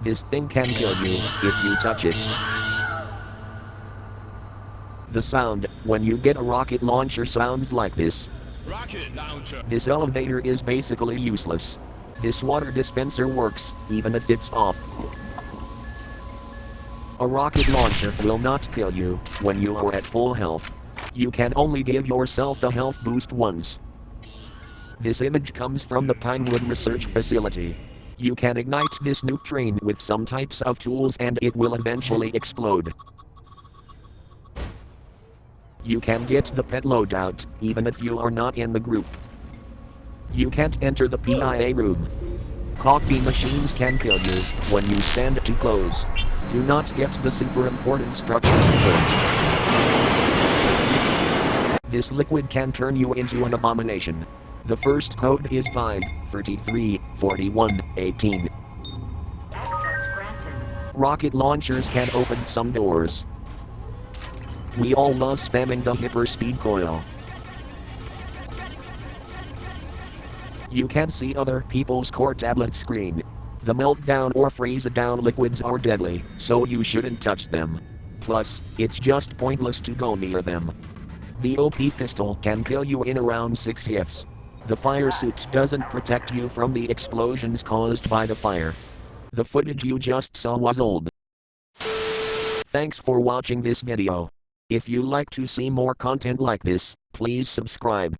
This thing can kill you if you touch it. The sound when you get a rocket launcher sounds like this. Rocket launcher. This elevator is basically useless. This water dispenser works, even if it's off. A rocket launcher will not kill you when you are at full health. You can only give yourself the health boost once. This image comes from the Pinewood Research Facility. You can ignite this train with some types of tools and it will eventually explode. You can get the pet loadout, even if you are not in the group. You can't enter the PIA room. Coffee machines can kill you when you stand too close. Do not get the super important structure support. This liquid can turn you into an abomination. The first code is 5, 33, 41, 18. Access granted. Rocket launchers can open some doors. We all love spamming the hyperspeed coil. You can see other people's core tablet screen. The meltdown or freeze down liquids are deadly, so you shouldn't touch them. Plus, it's just pointless to go near them. The OP pistol can kill you in around 6 hits. The fire suit doesn't protect you from the explosions caused by the fire. The footage you just saw was old. Thanks for watching this video. If you like to see more content like this, please subscribe.